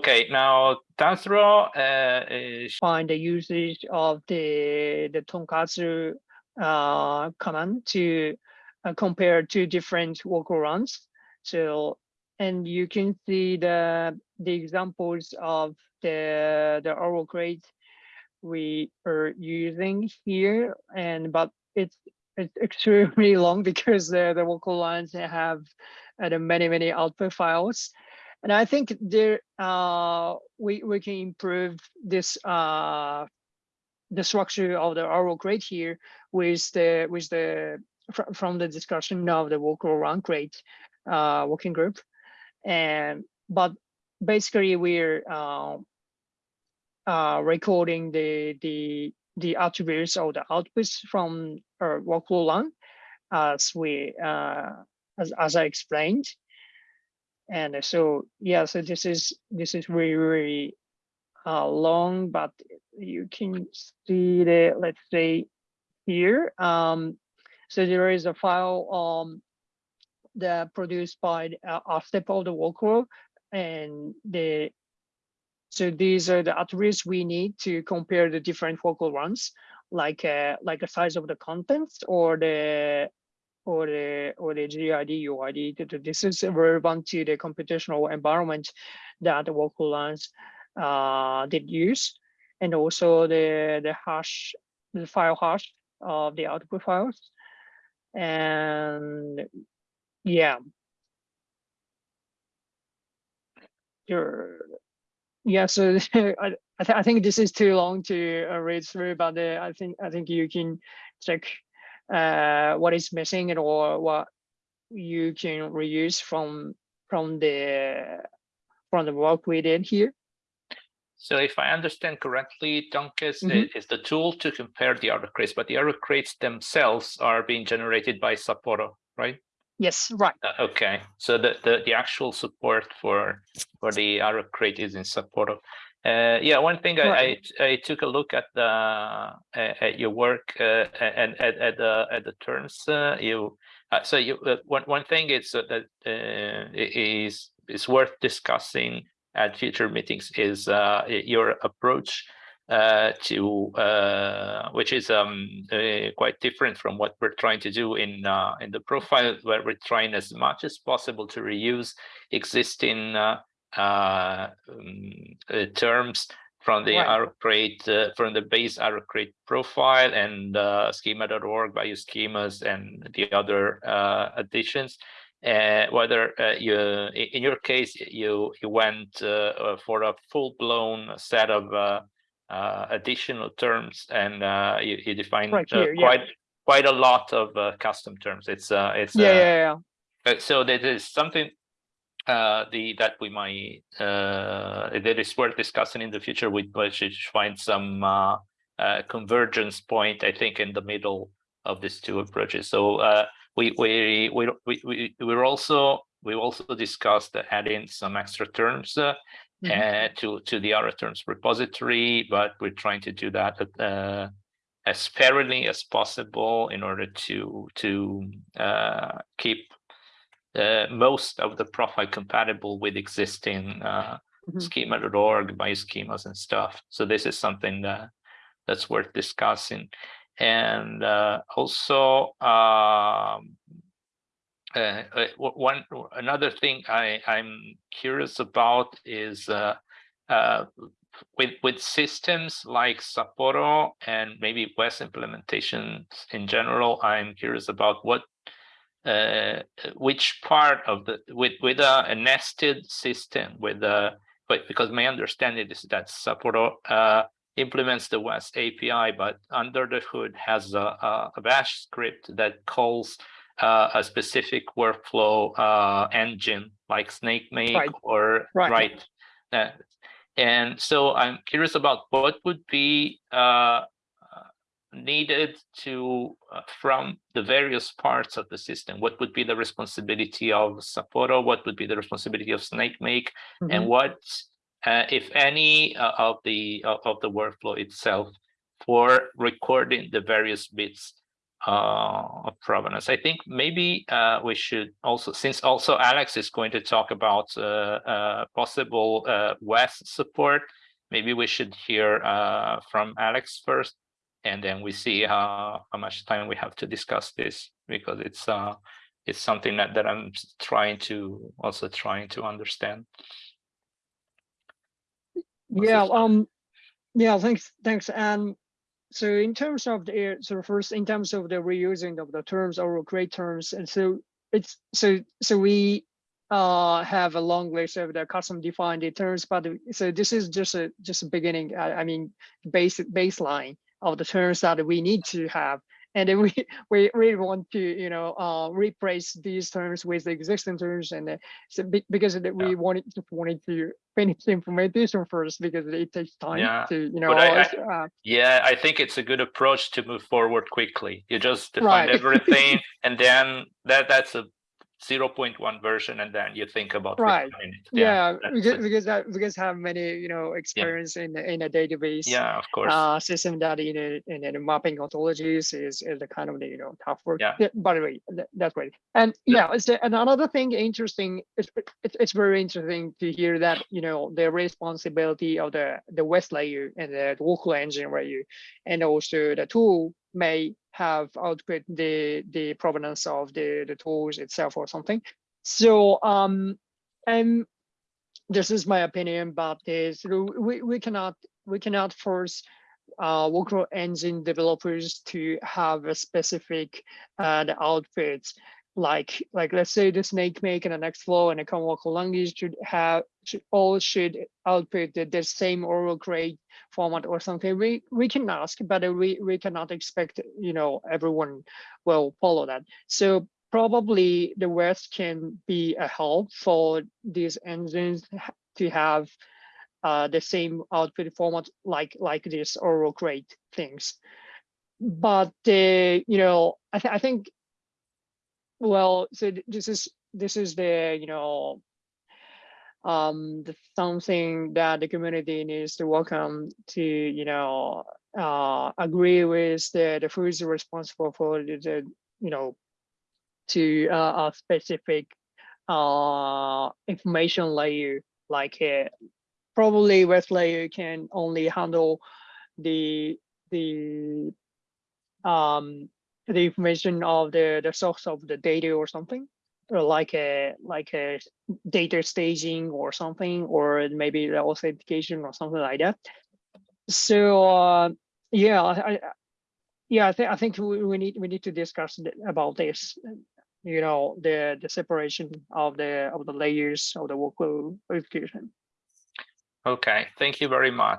Okay, now Tazro uh, is find the usage of the the Tonkaz uh, command to uh, compare two different workarounds. So, and you can see the the examples of the the RO-Crate we are using here, and but it's it's extremely long because the the vocal lines have uh, many many output files. And I think there uh, we we can improve this uh, the structure of the RO-Crate here with the with the fr from the discussion of the work run grade uh, working group, and but basically we're uh, uh, recording the the the attributes or the outputs from our workflow run as we uh, as as I explained, and so yeah so this is this is really really uh, long but you can see the let's say here um so there is a file um that produced by uh, a step of the workflow and the so these are the attributes we need to compare the different focal runs like uh, like the size of the contents or the or the or the GID UID. This is relevant to the computational environment that the vocal lines uh, did use, and also the the hash, the file hash of the output files, and yeah. Yeah, so I, I, th I think this is too long to uh, read through, but uh, I think I think you can check uh, what is missing or what you can reuse from from the from the work we did here. So if I understand correctly, Tonkaz mm -hmm. is the tool to compare the RO-Crates, but the RO-Crates themselves are being generated by Sapporo, right? Yes, right. Uh, okay, so the, the, the actual support for for the error crate is in Sapporo. Uh, yeah, one thing I, I, I took a look at the at your work uh, and at, at the at the terms uh, you uh, so you uh, one one thing is that is is worth discussing at future meetings is your approach to which is um quite different from what we're trying to do in in the profile where we're trying as much as possible to reuse existing uh, um, uh, terms from the right. crate uh, from the base crate profile and uh, schema.org schemas and the other uh, additions. Uh, whether uh, you, in your case, you you went for a full-blown set of additional terms and you, you defined right here, quite yeah. quite a lot of custom terms. It's it's yeah, yeah, yeah. So there is something uh, the that we might uh, that is worth discussing in the future. We should find some uh, uh, convergence point, I think, in the middle of these two approaches. So uh, we we we we we we're also we also discussed adding some extra terms uh, mm -hmm. to to the other terms repository, but we're trying to do that uh, as fairly as possible in order to to uh, keep uh, most of the profile compatible with existing uh, mm -hmm. schema.org bioschemas and stuff. So this is something that that's worth discussing. And uh, also um, uh, uh, one another thing I, I'm curious about is uh, with with systems like Sapporo and maybe WES implementations in general, I'm curious about what uh, which part of the with with a, a nested system with a but because my understanding is that Sapporo uh, implements the WES API, but under the hood has a, a, a bash script that calls uh, a specific workflow uh, engine like Snakemake right. or right. right. Uh, and so I'm curious about what would be uh, needed to uh, from the various parts of the system what would be the responsibility of Sapporo what would be the responsibility of Snakemake mm -hmm. and mm-hmm. what uh, if any uh, of the of the workflow itself for recording the various bits of provenance. I think maybe uh, we should also, since also Alex is going to talk about uh, uh, possible uh, WES support, maybe we should hear uh, from Alex first, and then we see how how much time we have to discuss this because it's uh it's something that that I'm trying to also trying to understand. What's Yeah, um, yeah, thanks, thanks. And so in terms of the, so first, in terms of the reusing of the terms RO-Crate terms, and so it's, so, so we uh have a long list of the custom defined terms, but so this is just a, just a beginning, I, I mean, basic baseline of the terms that we need to have. And then we, we really want to, you know, uh, replace these terms with the existing terms and uh, so be- because we wanted, just wanted to finish the implementation first because it takes time Yeah, to, you know, I- s- uh, Yeah, I think it's a good approach to move forward quickly. You just define Right. everything and then that that's a 0.1 version and then you think about Right. yeah, that's because, because I, because have many, you know, experience in, in a database. Yeah, of course. uh, system that in a, in a mapping ontologies is, is the kind of the, you know, tough work. Yeah. By the way, that, that's great. And Yeah. yeah, it's the- and another thing interesting, it's, it's, it's very interesting to hear that, you know, the responsibility of the, the WES layer and the local engine layer, and also the tool may have output the, the provenance of the, the tools itself or something. So, um, and this is my opinion about this. We, we cannot, we cannot force uh, workflow engine developers to have a specific uh, the outputs. Like, like let's say the Snakemake and the Nextflow and the Common Workflow Language should have should all should output the, the same RO-Crate format or something. We we can ask, but we we cannot expect you know everyone will follow that. So probably the WES can be a help for these engines to have uh, the same output format like like this RO-Crate things. But uh, you know, I, th- I think, well, so this is this is the you know um the something that the community needs to welcome to you know uh agree with the the who's responsible for the, the you know to uh, a specific uh information layer. Like uh, probably WES layer can only handle the the um the information of the the source of the data or something? Or like a like a data staging or something or maybe the authentication or something like that? So uh yeah i, yeah i think i think we, we need we need to discuss about this you know the the separation of the of the layers of the workload verification. Okay, thank you very much.